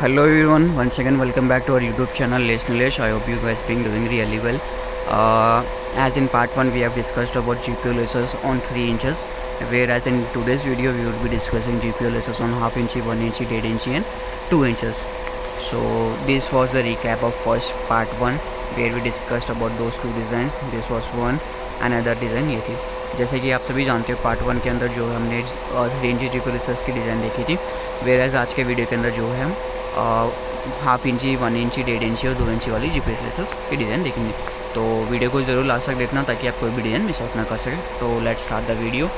Hello everyone one second welcome back to our YouTube channel lace नलेश hope you guys being doing really well as in part one we have discussed about G P O lace on three inches whereas in today's video we would be discussing G P O on half इंची one इंची डेढ़ इंची and two inches so this was the recap of first part one where we discussed about those two design this was one and other design ये थी। जैसे कि आप सभी जानते हो पार्ट वन के अंदर जो हमने थ्री इंची जी पी ओ लेस की डिज़ाइन देखी थी वेयर एज आज के वीडियो के अंदर जो है हाफ़ इंची वन इंची डेढ़ इंची और दो इंची वाली जी लेसेस की डिज़ाइन देखेंगे। तो वीडियो को ज़रूर लास्ट तक देखना ताकि आप कोई भी डिज़ाइन मिस आउट ना कर सके। तो लेट स्टार्ट द वीडियो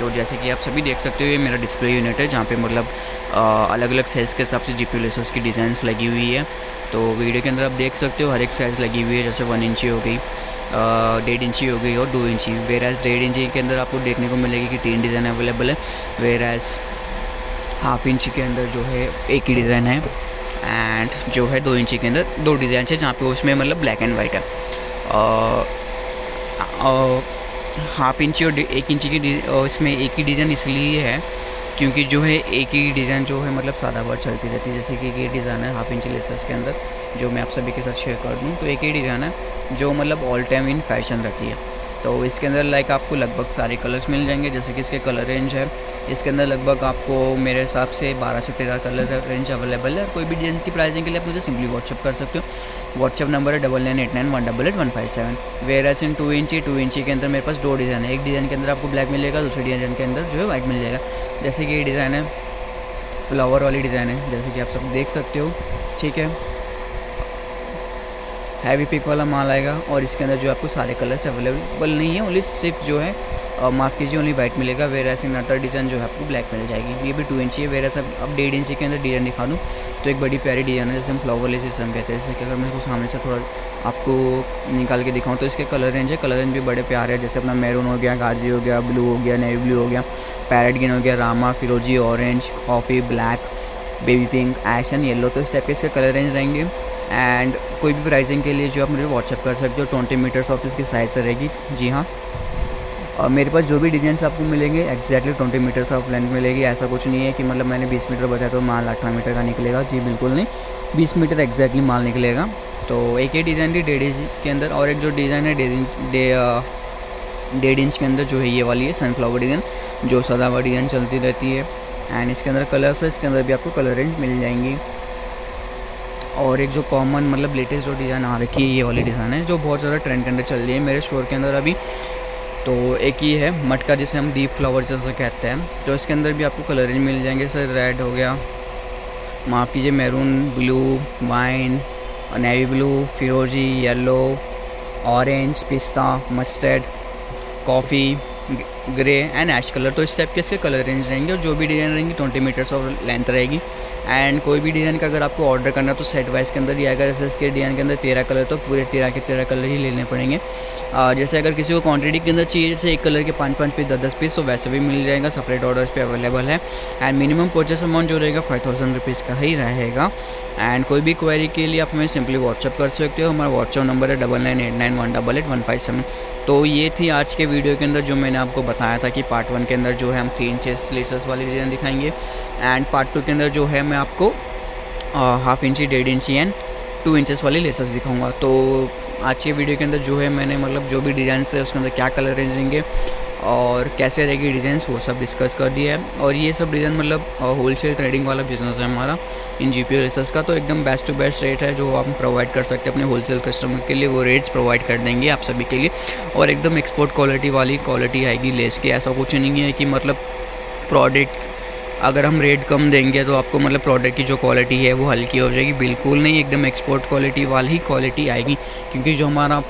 तो जैसे कि आप सभी देख सकते हो, ये मेरा डिस्प्ले यूनिट है, जहाँ पे मतलब अलग अलग साइज़ के हिसाब से जी पी लेसेस की डिज़ाइंस लगी हुई है। तो वीडियो के अंदर आप देख सकते हो, हर एक साइज़ लगी हुई है, जैसे वन इंची हो गई डेढ़ इंची हो गई और दो इंची वेर एज़ डेढ़ इंची के अंदर आपको देखने को मिलेगी कि तीन डिज़ाइन अवेलेबल है। वेर एज़ हाफ़ इंच के अंदर जो है, एक ही डिज़ाइन है। एंड जो है दो इंची के अंदर दो डिज़ाइन है जहाँ पे उसमें मतलब ब्लैक एंड वाइट है। हाफ़ इंची और एक इंची की इसमें एक ही डिज़ाइन इसलिए है क्योंकि जो है एक ही डिज़ाइन जो है मतलब सादा बार चलती रहती है। जैसे कि ये डिज़ाइन है हाफ़ इंच लेसर्स के अंदर, जो मैं आप सभी के साथ शेयर कर दूँ तो एक ही डिज़ाइन है जो मतलब ऑल टाइम इन फ़ैशन रहती है। तो इसके अंदर लाइक आपको लगभग सारे कलर्स मिल जाएँगे, जैसे कि इसके कलर रेंज है इसके अंदर लगभग आपको मेरे हिसाब से 12 से 13 कलर रेंज अवेलेबल है। कोई भी डिज़ाइन की प्राइसिंग के लिए आप मुझे सिंपली व्हाट्सअप कर सकते हो। व्हाट्सअप नंबर है double nine eight nine one double eight one five seven whereas in two इंची टू इंची के अंदर मेरे पास दो डिज़ाइन है। एक डिज़ाइन के अंदर आपको ब्लैक मिलेगा, दूसरे डिज़ाइन के अंदर जो है वाइट मिल जाएगा जैसे कि ये डिज़ाइन है फ्लावर वाली डिज़ाइन है, जैसे कि आप सब देख सकते हो। ठीक है। हैवी पिक वाला माल आएगा और इसके अंदर जो आपको सारे कलर्स अवेलेबल नहीं है। ओनली सिर्फ़ जो है माफ़ कीजिए ओनली वाइट मिलेगा वेर ऐसे नटर डिज़ाइन जो है आपको ब्लैक मिल जाएगी। ये भी टू इंची है वेर अब डेढ़ इंची के अंदर डिज़ाइन दिखा दूँ तो एक बड़ी प्यारी डिज़ाइन है, जैसे हम फ्लावर ले सिस्टम कहते हैं। जैसे कि अगर मैं इसको सामने से थोड़ा आपको निकाल के दिखाऊँ तो इसके कलर रेंज है कलर रेंज भी बड़े प्यारे है, जैसे अपना मैरून हो गया गाजी हो गया ब्लू हो गया नेवी ब्लू हो गया पैरेट गिन हो गया रामा फिरोजी orange coffee black baby pink ash and yellow तो इस टाइप के इसके कलर रेंज रहेंगे। एंड कोई भी प्राइसिंग के लिए जो आप मुझे व्हाट्सअप कर सकते हो ट्वेंटी मीटर्स ऑफ़ इसकी साइज़ से रहेगी। जी हाँ। और मेरे पास जो भी डिज़ाइन आपको मिलेंगे exactly twenty meters of length मिलेगी। ऐसा कुछ नहीं है कि मतलब मैंने बीस मीटर बताया तो माल अठारह मीटर का निकलेगा। जी, बिल्कुल नहीं। बीस मीटर एक्जैक्टली माल निकलेगा। तो एक ही डिज़ाइन थी डेढ़ इंच के अंदर और एक जो डिज़ाइन है डेढ़ इंच डेढ़ इंच के अंदर जो है ये वाली है सनफ्लावर डिज़ाइन जो सदावा डिज़ाइन चलती रहती है। एंड इसके अंदर कलर्स है, इसके अंदर भी आपको कलर रेंज मिल जाएँगी। और एक जो कॉमन मतलब लेटेस्ट जो डिज़ाइन आ रखी है, ये वाली डिज़ाइन है, जो बहुत ज़्यादा ट्रेंड के अंदर चल रही है। मेरे स्टोर के अंदर अभी तो एक ही है मटका जिसे हम डीप फ्लावर जैसा कहते हैं। तो इसके अंदर भी आपको कलर मिल जाएँगे सर रेड हो गया। माफ़ कीजिए maroon blue wine navy blue फिरोजी येलो ऑरेंज पिस्ता mustard coffee grey and ash colour. तो इस टाइप के इसके कलर रेंज रहेंगे और जो भी डिज़ाइन रहेंगी ट्वेंटी मीटर्स ऑफ़ लेंथ रहेगी। एंड कोई भी डिज़ाइन का अगर आपको ऑर्डर करना तो सेट वाइज के अंदर ही आएगा जैसे इसके डिज़ाइन के अंदर तेरह कलर तो पूरे तेरह के तेरह कलर ही लेने पड़ेंगे। जैसे अगर किसी को क्वांटिटी के अंदर चाहिए, जैसे एक कलर के पाँच पाँच पीस दस दस पीस तो वैसे भी मिल जाएगा सेपरेट ऑर्डर्स पे अवेलेबल है। एंड मिनिमम परचेस अमाउंट जो रहेगा फाइव थाउज़ेंड रुपीज़ का ही रहेगा। एंड कोई भी क्वेरी के लिए आप हमें सिंपली व्हाट्सअप कर सकते हो। हमारा व्हाट्सअप नंबर है double nine eight nine one double eight one five seven तो ये थी आज के वीडियो के अंदर जो मैंने आपको बताया। था कि पार्ट वन के अंदर जो है हम थ्री इंचेस लेसर्स वाली डिज़ाइन दिखाएँगे। एंड पार्ट टू के अंदर जो है मैं आपको हाफ़ इंची डेढ़ इंची एंड टू इंचेस वाली लेसर्स दिखाऊँगा। तो आज के वीडियो के अंदर जो है मैंने मतलब जो भी डिज़ाइन है उसके अंदर क्या कलर रेंज देंगे और कैसे रहेगी डिज़ाइन वो सब डिस्कस कर दिया है। और ये सब डिज़ाइन मतलब होल सेल ट्रेडिंग वाला बिज़नेस है हमारा, इन जी पी का। तो एकदम बेस्ट टू बेस्ट रेट है जो आप प्रोवाइड कर सकते हैं अपने होलसेल कस्टमर के लिए। वो रेट्स प्रोवाइड कर देंगे आप सभी के लिए। और एकदम एक्सपोर्ट क्वालिटी वाली क्वालिटी आएगी लेस की। ऐसा कुछ नहीं है कि मतलब प्रोडक्ट अगर हम रेट कम देंगे तो आपको मतलब प्रोडक्ट की जो क्वालिटी है वो हल्की हो जाएगी। बिल्कुल नहीं, एकदम एक्सपोर्ट क्वालिटी वाली क्वालिटी आएगी। क्योंकि जो हमारा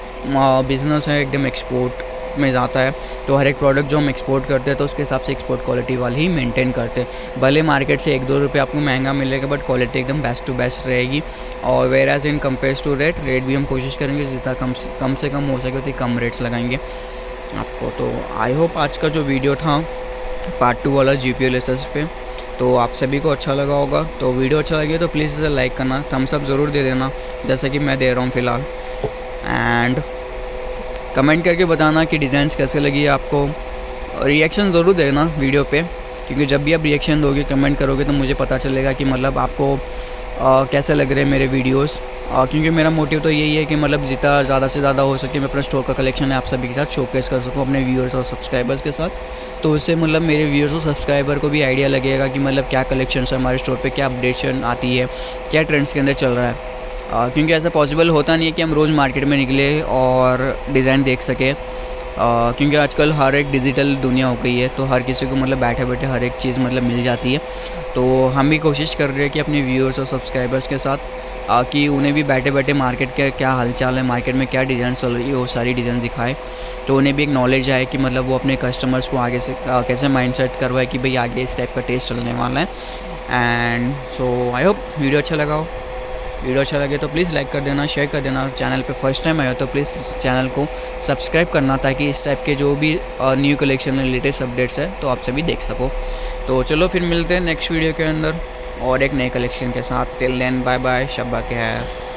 बिज़नेस है, एकदम एक्सपोर्ट में जाता है तो हर एक प्रोडक्ट जो हम एक्सपोर्ट करते हैं तो उसके हिसाब से एक्सपोर्ट क्वालिटी वाली ही मेंटेन करते हैं। भले मार्केट से एक दो रुपये आपको महँगा मिलेगा बट क्वालिटी एकदम बेस्ट टू बेस्ट रहेगी। और whereas in compare to rate rate भी हम कोशिश करेंगे, जितना कम कम से कम हो सके, उतनी कम रेट्स लगाएँगे। आपको तो आई होप आज का जो वीडियो था पार्ट टू वाला जी पी पे तो आप सभी को अच्छा लगा होगा। तो वीडियो अच्छा लगे तो प्लीज़ इसे लाइक करना थम्स अप ज़रूर दे देना, जैसे कि मैं दे रहा हूँ फ़िलहाल। एंड कमेंट करके बताना कि डिज़ाइंस कैसे लगी आपको। रिएक्शन ज़रूर देना वीडियो पे क्योंकि जब भी आप रिएक्शन दोगे कमेंट करोगे तो मुझे पता चलेगा कि मतलब आपको आ, कैसे लग रहे हैं मेरे वीडियोस। आ, क्योंकि मेरा मोटिव तो यही है कि मतलब जितना ज़्यादा से ज़्यादा हो सके मैं अपना स्टोर का कलेक्शन है आप सभी के साथ शोकेस कर सकूँ अपने व्यूअर्स और सब्सक्राइबर्स के साथ। तो उससे मतलब मेरे व्यूअर्स और सब्सक्राइबर को भी आइडिया लगेगा कि मतलब क्या कलेक्शन है हमारे स्टोर पर क्या अपडेशन आती है क्या ट्रेंड्स के अंदर चल रहा है। क्योंकि ऐसा पॉसिबल होता नहीं है कि हम रोज़ मार्केट में निकले और डिज़ाइन देख सकें। क्योंकि आजकल हर एक डिजिटल दुनिया हो गई है तो हर किसी को मतलब बैठे बैठे हर एक चीज़ मतलब मिल जाती है। तो हम भी कोशिश कर रहे हैं कि अपने व्यूअर्स और सब्सक्राइबर्स के साथ कि उन्हें भी बैठे बैठे मार्केट के क्या हालचाल है मार्केट में क्या डिज़ाइन चल रही है वो सारी डिज़ाइन दिखाए। तो उन्हें भी एक नॉलेज आए कि मतलब वो अपने कस्टमर्स को आगे से आ, कैसे माइंड सेट करवाए कि भाई आगे इस टाइप का टेस्ट चलने वाला है। And so I hope video अच्छा लगा हो। वीडियो अच्छा लगे तो प्लीज़ लाइक कर देना, शेयर कर देना और चैनल पे फ़र्स्ट टाइम आया तो प्लीज़ चैनल को सब्सक्राइब करना ताकि इस टाइप के जो भी न्यू कलेक्शन में लेटेस्ट अपडेट्स है तो आप सभी देख सको। तो चलो फिर मिलते हैं नेक्स्ट वीडियो के अंदर और एक नए कलेक्शन के साथ। टिल देन बाय बाय शब्बा के है